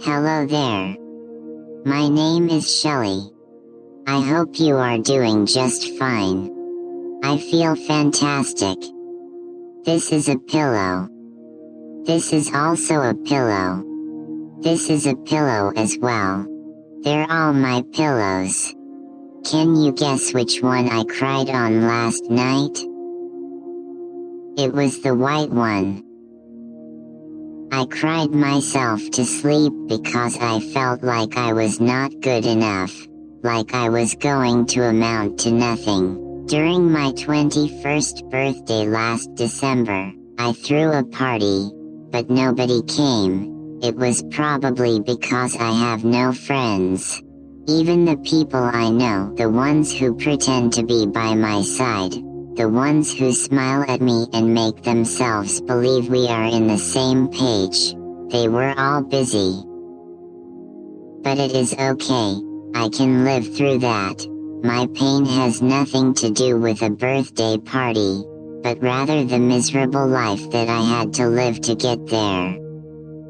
Hello there. My name is Shelly. I hope you are doing just fine. I feel fantastic. This is a pillow. This is also a pillow. This is a pillow as well. They're all my pillows. Can you guess which one I cried on last night? It was the white one. I cried myself to sleep because I felt like I was not good enough, like I was going to amount to nothing. During my 21st birthday last December, I threw a party, but nobody came. It was probably because I have no friends. Even the people I know, the ones who pretend to be by my side, the ones who smile at me and make themselves believe we are in the same page, they were all busy. But it is okay, I can live through that. My pain has nothing to do with a birthday party, but rather the miserable life that I had to live to get there.